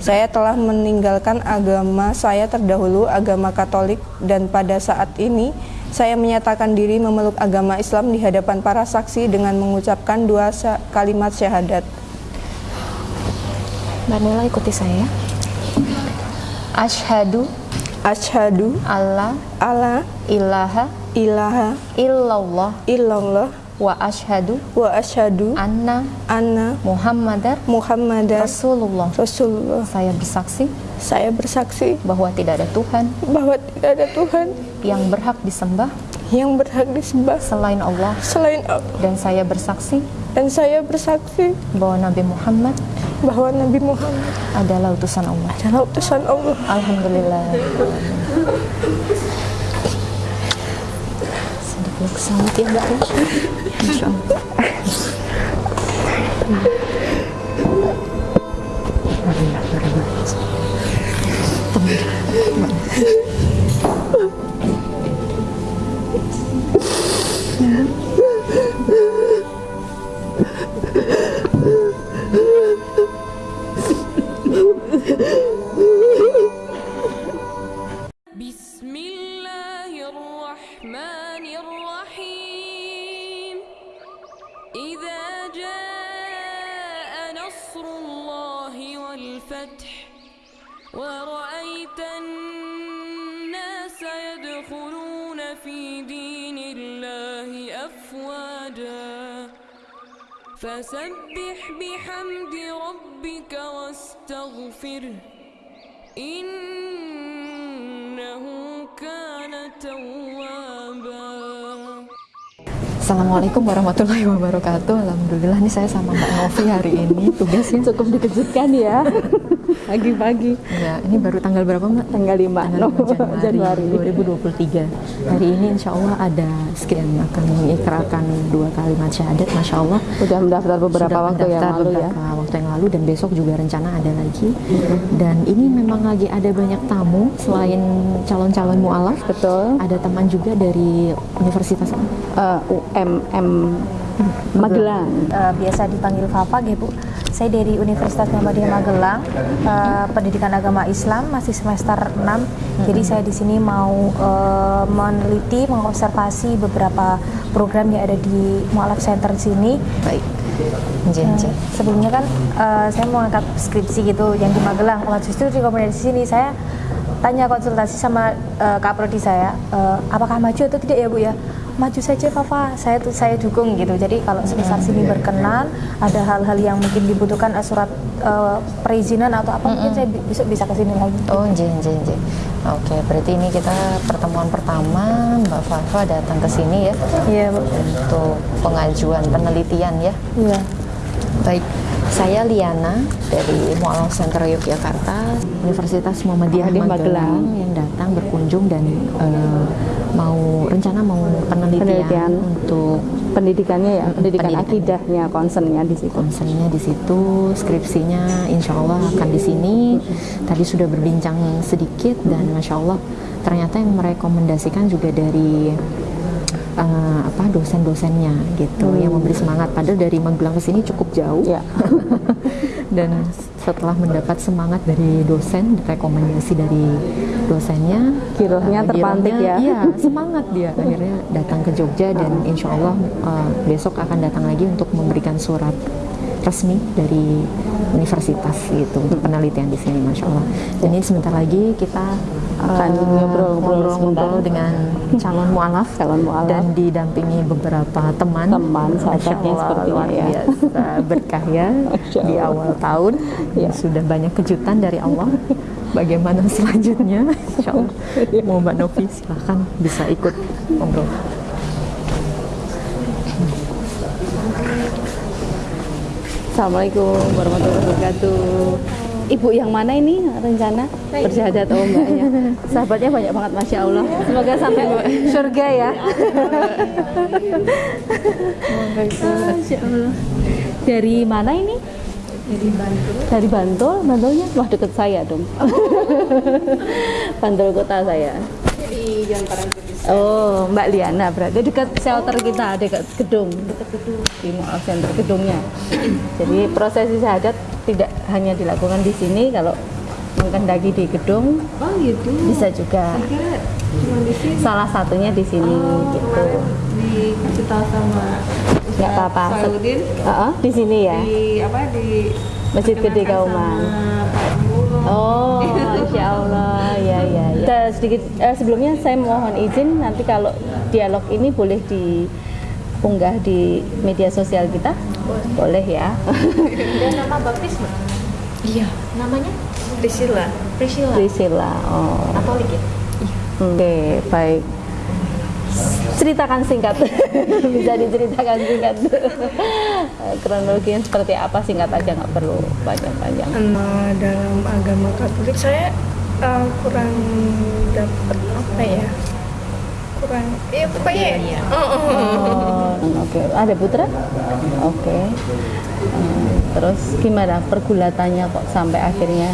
Saya telah meninggalkan agama saya terdahulu, agama Katolik, dan pada saat ini saya menyatakan diri memeluk agama Islam di hadapan para saksi dengan mengucapkan dua kalimat syahadat. Mbak Nela ikuti saya. Ashadu. Ashadu. Allah. Allah. Ilaha. Ilaha. Illallah. Illallah wa ashadu wa asyhadu anna anna Muhammadar Muhammadar Rasulullah. Rasulullah. Saya bersaksi Saya bersaksi bahwa tidak ada Tuhan bahwa tidak ada Tuhan yang berhak disembah yang berhak disembah selain Allah selain Allah. dan saya bersaksi Dan saya bersaksi bahwa Nabi Muhammad bahwa Nabi Muhammad adalah utusan Allah. adalah utusan Allah. Alhamdulillah bagus banget ya mbak Allah Alhamdulillah, terima kasih. في دين الله أفواجا فسبح بحمد ربك واستغفره إنه كان توابا Assalamualaikum warahmatullahi wabarakatuh. Alhamdulillah nih saya sama Mbak Novi hari ini tugasnya cukup dikejutkan ya pagi-pagi Ya, ini baru tanggal berapa Mbak? tanggal 5 Tanggal 5 Januari, 2023. Hari ini insya Allah ada sekian akan mengikrarkan dua kalimat syahadat, Masya Allah. udah mendaftar beberapa Sudah waktu yang mendaftar lalu ya beberapa waktu yang lalu dan besok juga rencana ada lagi. Dan ini memang lagi ada banyak tamu selain calon-calon mualaf. betul Ada teman juga dari Universitas Eh, UMM Magelang Eh, biasa dipanggil Fafa ya Bu. Saya dari Universitas Muhammadiyah Magelang, eh, pendidikan agama Islam masih semester 6. Jadi saya di sini mau eh, meneliti, mengobservasi beberapa program yang ada di Mualaf Center sini. Baik. Eh, sebelumnya kan eh, saya mau angkat skripsi gitu yang di Magelang. Kalau justru rekomendasi sini saya tanya konsultasi sama eh, Kak Prodi saya, eh, apakah maju atau tidak ya Bu ya? Maju saja Papa, saya tuh saya dukung gitu. Jadi kalau sebesar sini berkenan, ada hal-hal yang mungkin dibutuhkan eh, surat eh, perizinan atau apa mungkin saya bi- besok bisa ke sini lagi. Oh, nje, nje, nje. Oke, berarti ini kita pertemuan pertama Mbak Fafa datang ke sini ya Iya, Bu. untuk pengajuan penelitian ya. Iya. Baik, saya Liana dari Mualaf Center Yogyakarta, Universitas Muhammadiyah Muhammadiyah Magelang, yang datang berkunjung dan eh, mau rencana mau penelitian, Penelitian. untuk pendidikannya ya pendidikan Pendidikan. akidahnya concernnya di situ konsennya di situ, skripsinya insya Allah akan di sini. Tadi sudah berbincang sedikit dan masya Allah ternyata yang merekomendasikan juga dari eh, apa dosen-dosennya gitu yang memberi semangat. Padahal dari Magelang ke sini cukup jauh. ya dan setelah mendapat semangat dari dosen rekomendasi dari dosennya Girohnya eh, terpantik ya. iya semangat dia akhirnya datang ke Jogja dan insya Allah eh, besok akan datang lagi untuk memberikan surat resmi dari universitas gitu untuk penelitian di sini masya Allah dan ini sebentar lagi kita Akan eh, ngobrol-ngobrol sebentar. dengan calon mualaf Calon mualaf. dan didampingi beberapa teman Teman, sahabatnya sepertinya luar ya. biasa berkah ya di awal tahun Ya. sudah banyak kejutan dari Allah bagaimana selanjutnya Insya Allah mau Mbak Novi silahkan bisa ikut ngobrol Assalamualaikum warahmatullahi wabarakatuh Ibu yang mana ini rencana? Bersyahadat oh mbaknya sahabatnya banyak banget masya Allah. Semoga sampai surga ya. Masya Allah. Dari mana ini? Dari Bantul. Dari Bantul? Bantulnya? Wah deket saya dong. Bantul kota saya. Oh, Mbak Liana berarti dekat shelter kita, dekat gedung, dekat gedung. Di Mall Center gedungnya. Jadi prosesi syahadat tidak hanya dilakukan di sini kalau mengkendaki di gedung Oh gitu. bisa juga Cuma di sini? salah satunya di sini gitu. dikasih tahu sama nggak apa-apa. Salahuddin Heeh, di sini ya? Di apa di Masjid Gede Kauman. Oh, insya Allah, ya ya ya. Kita sedikit eh, sebelumnya saya mohon izin nanti kalau dialog ini boleh diunggah di media sosial kita, boleh, ya. Dan nama baptis? Iya. Namanya Priscilla. Priscilla. Priscilla. Oh. Katolik ya? Oke, baik. Ceritakan singkat, bisa diceritakan singkat. Kronologinya seperti apa singkat aja nggak perlu panjang-panjang. Dalam agama Katolik saya eh, kurang dapat apa ya? Kurang, ya pokoknya. Oh, oke. Ada putra? Oke. Hmm, terus gimana pergulatannya kok sampai akhirnya?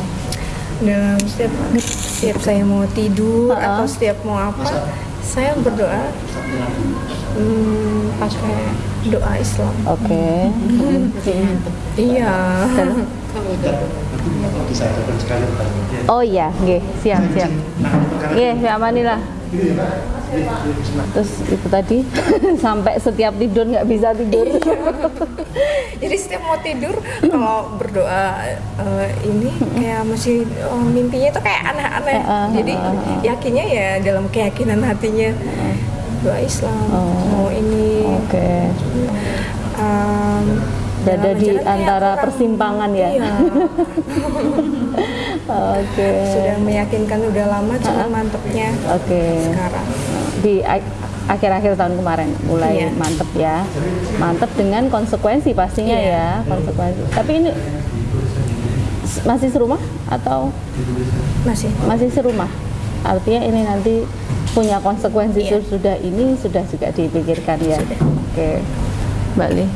dalam setiap setiap saya mau tidur Ha-ha. atau setiap mau apa saya berdoa hmm, pakai doa Islam Oke. iya Oh iya, nggih, siap, siap. Nggih, siap manilah. Terus itu tadi sampai setiap tidur nggak bisa tidur. jadi setiap mau tidur kalau berdoa eh, ini kayak masih oh, mimpinya itu kayak aneh-aneh. Eh, jadi yakinnya ya dalam keyakinan hatinya doa Islam mau ini. Oke. em, Berada dalam di antara persimpangan ya. iya Oke. sudah meyakinkan udah lama cuma mantepnya Oke. sekarang Di ak- akhir-akhir tahun kemarin mulai Iya. mantep ya. Mantep dengan konsekuensi pastinya Iya. ya, konsekuensi. Tapi ini masih serumah atau masih masih serumah? Artinya ini nanti punya konsekuensi Iya. sudah ini sudah juga dipikirkan ya. Oke. Mbak Li,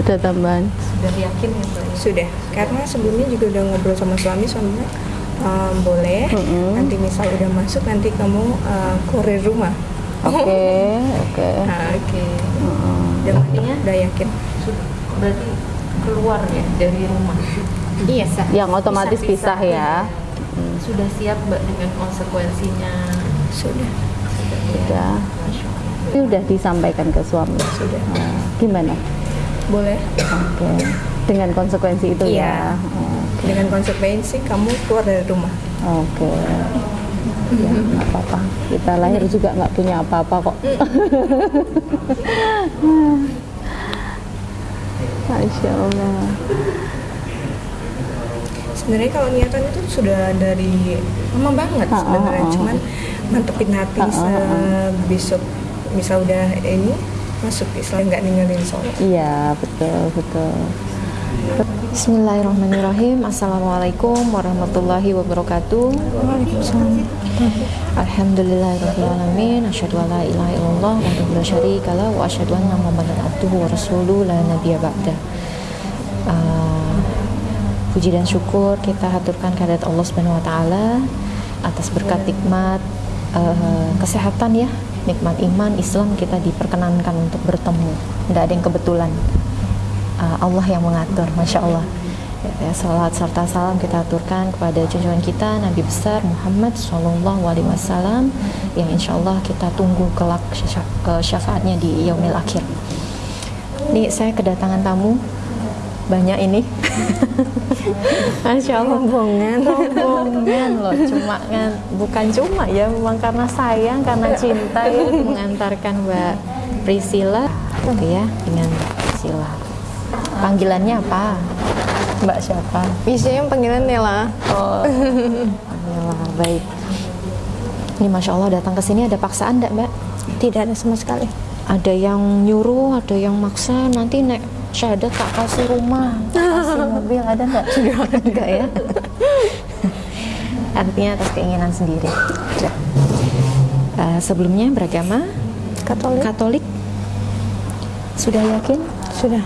ada tambahan? Sudah yakin ya Mbak? Sudah, karena sebelumnya juga udah ngobrol sama suami, suaminya ehm, boleh. Nanti misal udah masuk, nanti kamu eh, keluar dari rumah. Oke, oke. Nah, Oke. udah mantap, udah yakin. Sudah berarti keluar ya dari rumah. Iya, Yang otomatis pisah ya. Sudah siap Mbak dengan konsekuensinya. sudah. Sudah. Ini udah disampaikan ke suami. Sudah. Nah, gimana? Boleh. Oke. Dengan konsekuensi itu Iya. ya. Oh, Dengan konsekuensi kamu keluar dari rumah. Oke. Ya, nggak apa-apa. Kita lahir juga nggak punya apa-apa kok. Masya Allah. Sebenarnya kalau niatan itu sudah dari lama banget sebenarnya, cuman mantepin hati Ha, ha, ha. besok misal udah ini masuk Islam nggak ninggalin sholat. Iya, betul, betul. Bismillahirrahmanirrahim. Assalamualaikum warahmatullahi wabarakatuh. Alhamdulillahirrahmanirrahim Asyadu an la ilaha illallah Wa la syarika lah Wa asyadu anna muhammadan abduhu wa rasuluh La nabiya ba'da. Ah, Puji dan syukur kita haturkan kehadirat Allah Subhanahu wa taala atas berkat nikmat eh, kesehatan ya, nikmat iman Islam kita diperkenankan untuk bertemu. Tidak ada yang kebetulan. Uh, Allah yang mengatur, masya Allah. Ya, salat serta salam kita aturkan kepada junjungan kita Nabi besar Muhammad Shallallahu Alaihi Wasallam yang insya Allah kita tunggu kelak sya- syafaatnya di yaumil akhir. Nih saya kedatangan tamu banyak ini. Masya Allah. Rombongan. Rombongan loh cuma kan. Bukan cuma ya memang karena sayang karena cinta ya mengantarkan Mbak Priscilla. Oke ya dengan Mbak Priscilla. Panggilannya apa? Mbak siapa? Biasanya panggilan Nela. oh. Alhamdulillah, baik. Ini Masya Allah datang ke sini ada paksaan enggak Mbak? Tidak ada sama sekali. ada yang nyuruh, ada yang maksa, nanti nek syahadat tak kasih rumah, tak kasih mobil, ada nggak? Enggak ya? Artinya atas keinginan sendiri. Eh, sebelumnya beragama Katolik. Katolik, sudah yakin? Sudah.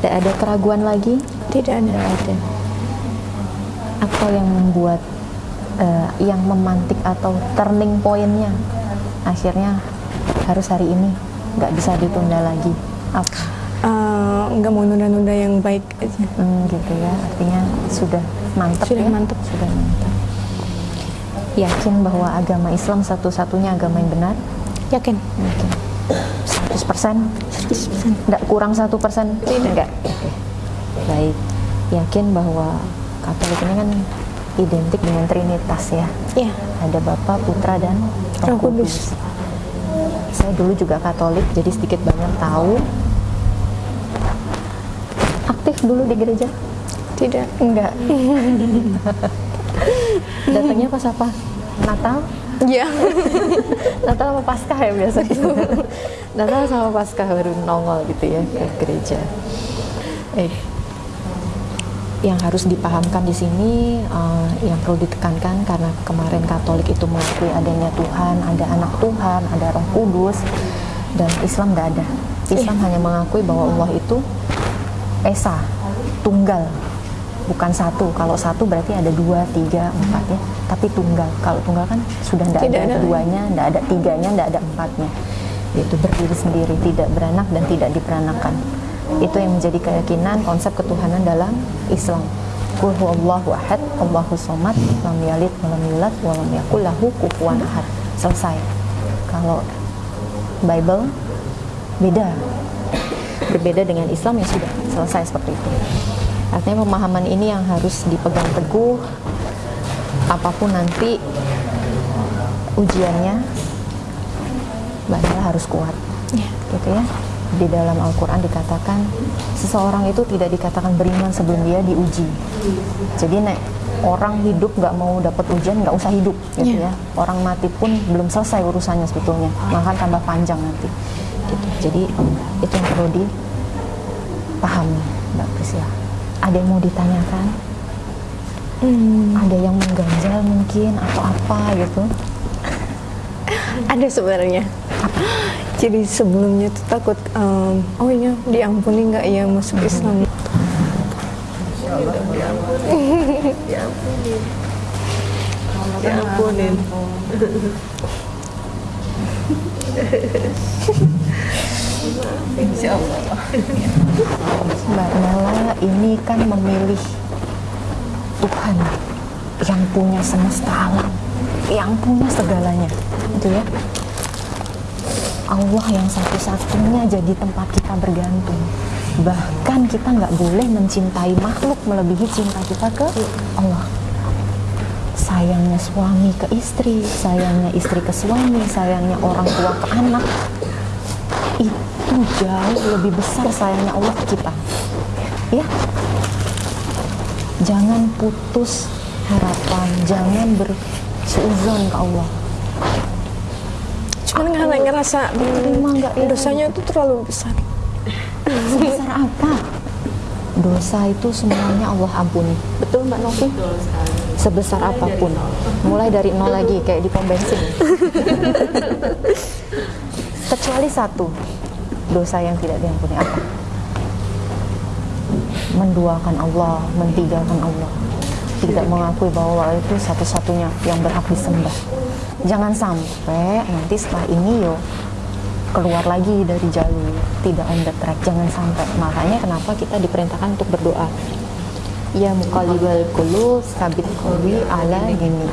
Tidak ada keraguan lagi? Tidak ada. Tidak ada. Apa yang membuat, eh, yang memantik atau turning pointnya akhirnya harus hari ini, nggak bisa ditunda lagi? Apa? Nggak mau nunda-nunda yang baik aja. Hmm, gitu ya. Artinya sudah mantap Sudah ya. mantap. Sudah mantap. Yakin bahwa agama Islam satu-satunya agama yang benar? Yakin? Yakin. 100 persen? 100 persen. Nggak kurang satu persen? Tidak. Baik. Yakin bahwa Katolik ini kan identik dengan Trinitas ya. Iya. Ada Bapa, Putra, dan Roh Roh Kudus. Kudus. Saya dulu juga Katolik, jadi sedikit banyak tahu. Aktif dulu di gereja? Tidak. Enggak. Datangnya pas apa? Natal? Iya. Natal sama Paskah ya biasanya. Natal sama Paskah baru nongol gitu ya ke gereja. Eh, yang harus dipahamkan di sini, eh, yang perlu ditekankan karena kemarin Katolik itu mengakui adanya Tuhan, ada Anak Tuhan, ada Roh Kudus, dan Islam nggak ada. Islam hanya mengakui bahwa Allah itu esa, tunggal, bukan satu. Kalau satu berarti ada dua, tiga, empat ya. Tapi tunggal. Kalau tunggal kan sudah tidak ada ada. keduanya, tidak ada tiganya, tidak ada empatnya. Itu berdiri sendiri, tidak beranak dan tidak diperanakan. Itu yang menjadi keyakinan konsep ketuhanan dalam Islam. Qul huwallahu ahad, Allahu somad, lam yalid wa lam yulad wa lam yakul lahu kufuwan ahad. Selesai. Kalau Bible beda berbeda dengan Islam yang sudah selesai seperti itu. Artinya pemahaman ini yang harus dipegang teguh apa pun nanti ujiannya Mbak Nela harus kuat. Gitu ya. Di dalam Al-Quran dikatakan seseorang itu tidak dikatakan beriman sebelum dia diuji. Jadi nek orang hidup nggak mau dapat ujian nggak usah hidup gitu ya. Orang mati pun belum selesai urusannya sebetulnya. Makan tambah panjang nanti gitu. jadi itu yang perlu dipahami Mbak Priscilla ada yang mau ditanyakan ada yang mengganjal mungkin atau apa gitu Ada sebenarnya. Jadi sebelumnya tuh takut, em, oh iya diampuni nggak ya masuk Islam? Diampunin. Insya. Mbak Nela ini kan memilih Tuhan yang punya semesta alam, yang punya segalanya, gitu ya. Allah yang satu-satunya jadi tempat kita bergantung. Bahkan kita nggak boleh mencintai makhluk melebihi cinta kita ke Allah. Sayangnya suami ke istri, sayangnya istri ke suami, sayangnya orang tua ke anak, jauh lebih besar sayangnya Allah ke kita. Ya, jangan putus harapan, jangan berseuzon ke Allah. Cuman karena ngerasa Terima nggak ya? dosanya itu terlalu besar. Sebesar apa? Dosa itu semuanya Allah ampuni. Betul Mbak Novi? Sebesar apa pun. Mulai dari nol lagi kayak di pom bensin. Kecuali satu dosa yang tidak diampuni apa? Menduakan Allah, mentinggalkan Allah. Tidak mengakui bahwa Allah itu satu-satunya yang berhak disembah. Jangan sampai nanti setelah ini yo keluar lagi dari jalur tidak on the track jangan sampai makanya kenapa kita diperintahkan untuk berdoa ya muqallibal qulub sabit qalbi ala gini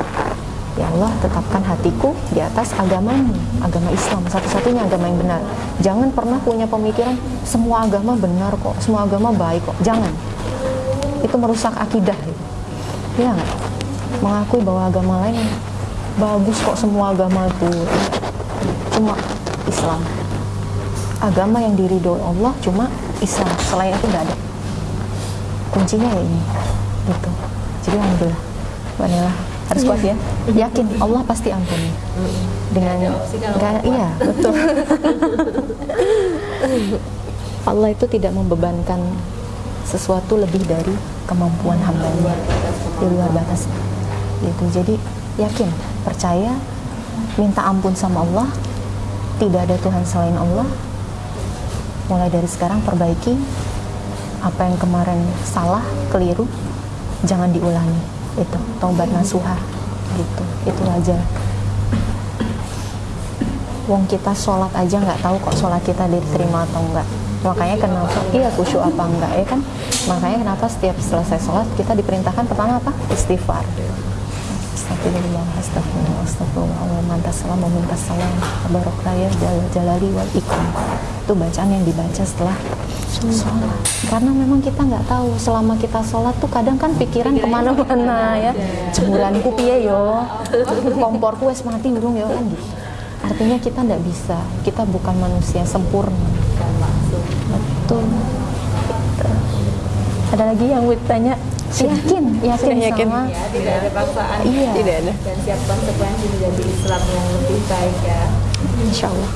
ya Allah tetapkan hatiku di atas agamamu agama Islam satu-satunya agama yang benar jangan pernah punya pemikiran semua agama benar kok semua agama baik kok. Jangan. Itu merusak akidah. Ya nggak? mengakui bahwa agama lain bagus kok semua agama itu. Cuma Islam. Agama yang diridhoi Allah cuma Islam. Selain itu nggak ada. Kuncinya ya ini. Gitu. Jadi alhamdulillah. Mbak harus kuat ya. Yakin Allah pasti ampuni. Dengan nggak- iya betul. Allah itu tidak membebankan sesuatu lebih dari kemampuan hambanya. Di luar batas. Gitu. Jadi yakin percaya minta ampun sama Allah. Tidak ada Tuhan selain Allah. Mulai dari sekarang perbaiki. Apa yang kemarin salah keliru jangan diulangi itu taubat nasuha. Gitu itu wajar Wong kita sholat aja nggak tahu kok sholat kita diterima atau enggak makanya kenapa? Iya khusyuk apa enggak ya kan? Makanya kenapa setiap selesai sholat kita diperintahkan pertama apa? Istighfar Astagfirullah, astagfirullah, astagfirullah, Allah mantas salam, memintas salam, tabarok raya, jalal jalali wal ikram. Itu bacaan yang dibaca setelah sholat. Karena memang kita nggak tahu selama kita sholat tuh kadang kan pikiran ke mana-mana ya. Jemuranku piye yo, komporku wes mati burung ya kan gitu. Artinya kita nggak bisa, kita bukan manusia sempurna. Betul. Ada lagi yang Wit tanya? Yakin, yakin, Yakin. sama tidak ada paksaan Iya. Tidak ada. dan siap konsekuensi menjadi Islam yang lebih baik ya Insya Allah.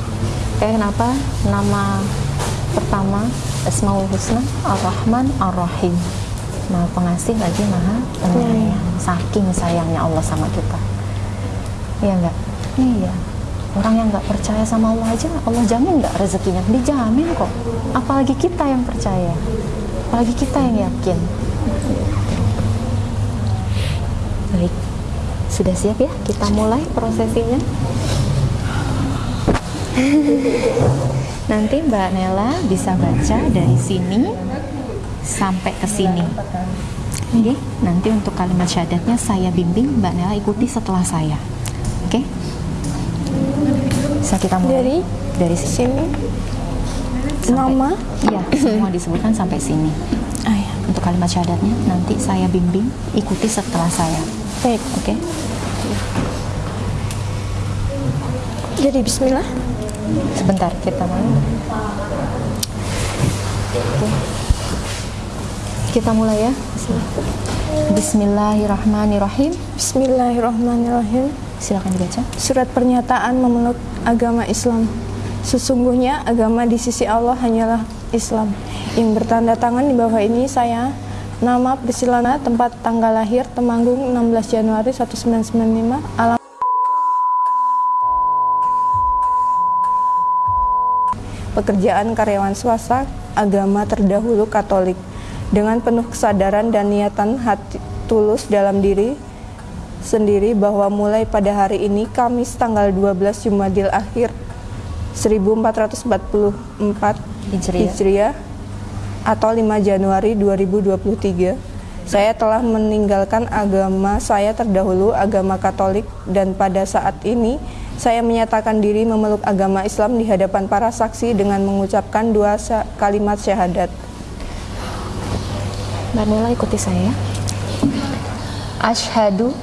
Kayak kenapa nama pertama Asmaul Husna Ar-Rahman Ar-Rahim. Maha pengasih lagi maha penyayang. Saking sayangnya Allah sama kita. Iya enggak? Iya. Orang yang nggak percaya sama Allah aja, Allah jamin nggak rezekinya? Dijamin kok. Apalagi kita yang percaya. Apalagi kita yang yakin. Baik. Sudah siap ya? Kita mulai prosesinya. Nanti Mbak Nela bisa baca dari sini sampai ke sini. Oke, nanti untuk kalimat syahadatnya saya bimbing, Mbak Nela ikuti setelah saya. Oke? Bisa kita mulai Dari dari sini. sini Sampai- nama Iya, semua disebutkan sampai sini. ya. Untuk kalimat syahadatnya nanti saya bimbing, ikuti setelah saya. Baik Oke? jadi Bismillah Sebentar kita mulai. Oke. Kita mulai ya. Bismillahirrahmanirrahim. Bismillahirrahmanirrahim Silakan dibaca. Surat pernyataan memeluk agama Islam. Sesungguhnya agama di sisi Allah hanyalah Islam. Yang bertanda tangan di bawah ini saya nama Priscilana, tempat tanggal lahir Temanggung 16 Januari 1995, alam pekerjaan karyawan swasta, agama terdahulu Katolik. Dengan penuh kesadaran dan niatan hati tulus dalam diri sendiri bahwa mulai pada hari ini Kamis tanggal 12 Jumadil Akhir 1444 Hijriah. Hijriah atau 5 Januari 2023 saya telah meninggalkan agama saya terdahulu agama Katolik dan pada saat ini saya menyatakan diri memeluk agama Islam di hadapan para saksi dengan mengucapkan dua kalimat syahadat Mbak Nela ikuti saya. Ashhadu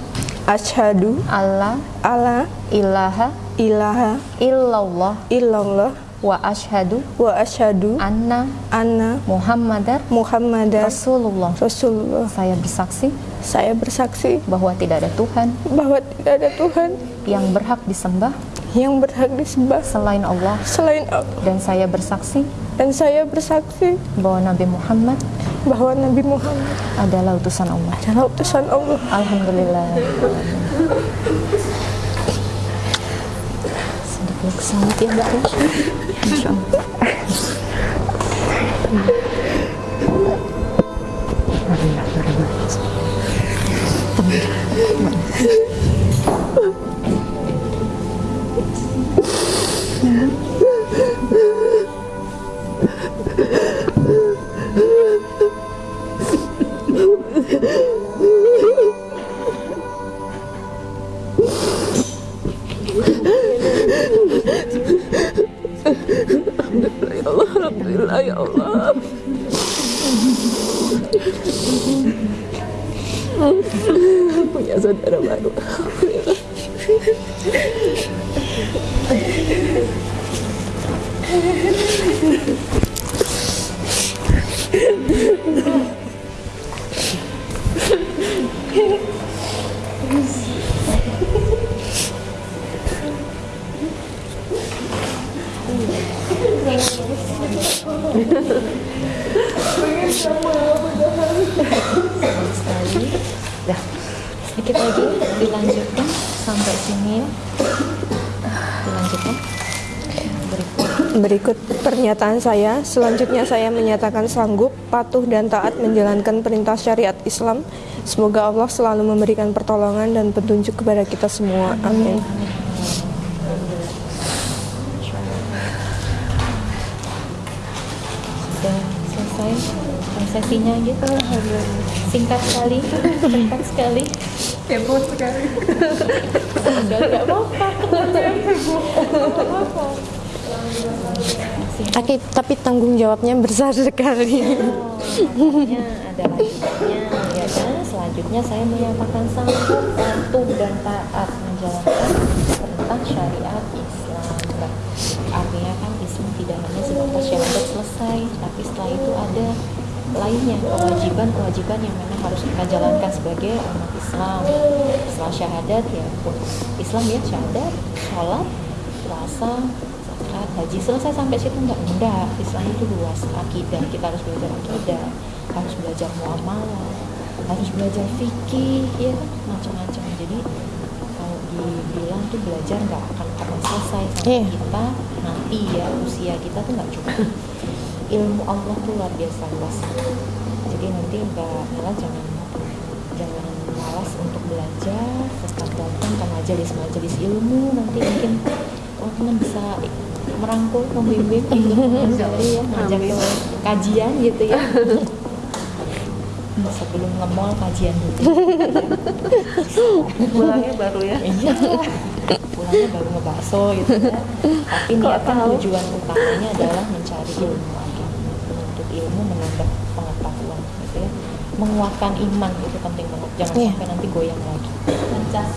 Ashhadu alla alla ilaha ilaha illallah illallah wa ashhadu wa asyhadu anna anna Muhammadar Muhammadar Rasulullah. Rasulullah Saya bersaksi saya bersaksi bahwa tidak ada Tuhan bahwa tidak ada Tuhan yang berhak disembah yang berhak disembah selain Allah selain Allah dan saya bersaksi dan saya bersaksi bahwa Nabi Muhammad bahwa Nabi Muhammad adalah utusan Allah. adalah utusan Allah Alhamdulillah. Sedikit selamat ya Mbak ya. Alhamdulillah ya Allah. Punya saudara baru Dah. Sedikit lagi dilanjutkan sampai sini. Dilanjutkan. Berikut. Pernyataan saya. Selanjutnya saya menyatakan sanggup, patuh dan taat menjalankan perintah syariat Islam. Semoga Allah selalu memberikan pertolongan dan petunjuk kepada kita semua. Amin. Skripsinya gitu. Singkat sekali, singkat sekali. Heboh sekali. Udah nggak apa-apa. Tapi, tapi tanggung jawabnya besar sekali. Makanya ada lanjutannya ya kan. Selanjutnya saya menyatakan sanggup patuh dan taat menjalankan perintah syariat Islam. Artinya kan Islam tidak hanya sebatas syahadat selesai, tapi setelah itu ada lainnya kewajiban-kewajiban yang memang harus kita jalankan sebagai umat Islam. Setelah syahadat ya Islam ya syahadat, sholat, puasa, zakat, haji. Selesai sampai situ enggak? Enggak. Islam itu luas akidah. Kita harus belajar akidah harus belajar muamalah harus belajar fikih ya macam-macam. Jadi kalau dibilang tuh belajar nggak akan pernah selesai. Sampai Iya. kita nanti ya usia kita tuh nggak cukup ilmu Allah tuh luar biasa luas. Jadi nanti nggak malah jangan jangan malas untuk belajar tetap datang ke majelis-majelis ilmu nanti mungkin teman-teman bisa merangkul membimbing dari ya ngajak ke kajian gitu ya. Sebelum nge-mall kajian dulu. Pulangnya baru ya. iya. Pulangnya baru ngebakso gitu ya. Tapi niatkan tujuan utamanya adalah mencari ilmu ilmu menambah pengetahuan gitu ya menguatkan iman itu penting banget jangan Iya. sampai nanti goyang lagi Mencas.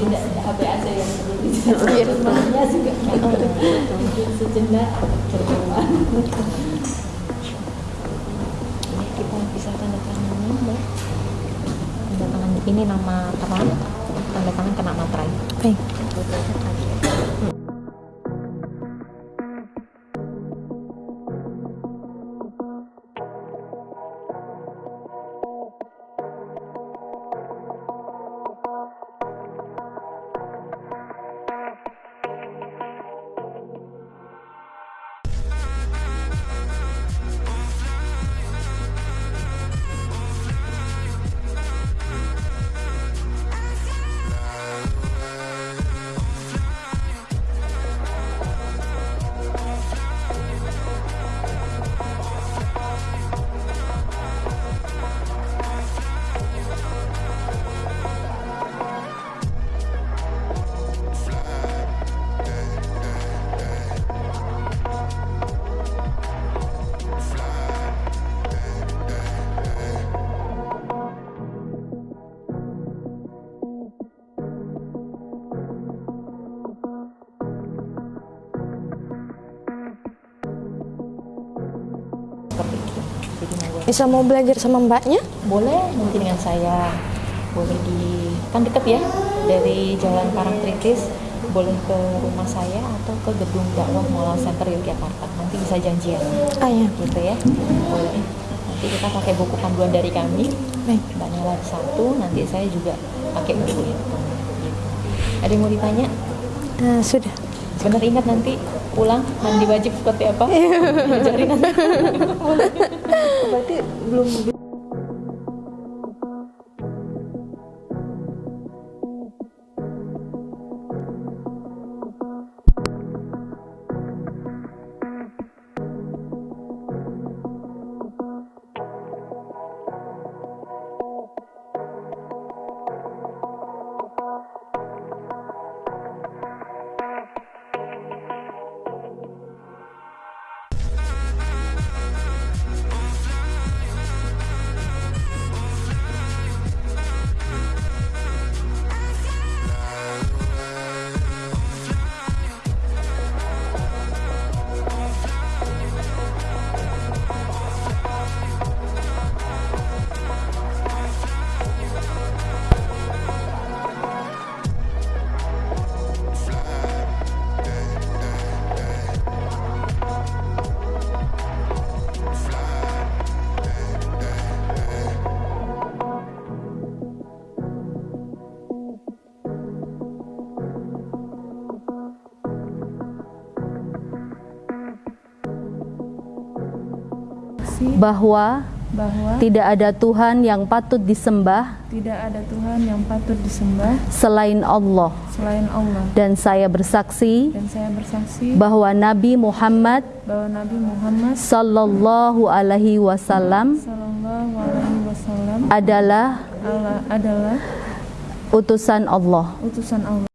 Tidak HP aja yang perlu dicas. Rumahnya juga. Bikin sejenak. ini kita bisa tanda tangan tanda tangan ini nama teman tanda tangan kena materai Baik. Seperti itu. Jadi monggo Bisa mau belajar sama mbaknya? boleh nanti dengan saya. Boleh di kan deket ya dari Jalan Parangtritis. Boleh ke rumah saya atau ke gedung dakwah Mola Center Yogyakarta. Nanti bisa janjian. Ah ya, gitu ya. Boleh. Nanti kita pakai buku panduan dari kami. Baik. Mbak Nela ada satu. Nanti saya juga pakai buku itu. Gitu. ada yang mau ditanya? Nah, sudah. sebentar ingat nanti pulang mandi wajib seperti apa? Ajarin nanti Berarti belum bahwa bahwa tidak ada Tuhan yang patut disembah tidak ada Tuhan yang patut disembah selain Allah selain Allah dan saya bersaksi dan saya bersaksi bahwa Nabi Muhammad bahwa Nabi Muhammad sallallahu alaihi wasallam Sallallahu Alaihi Wasallam adalah Allah adalah utusan Allah. utusan Allah.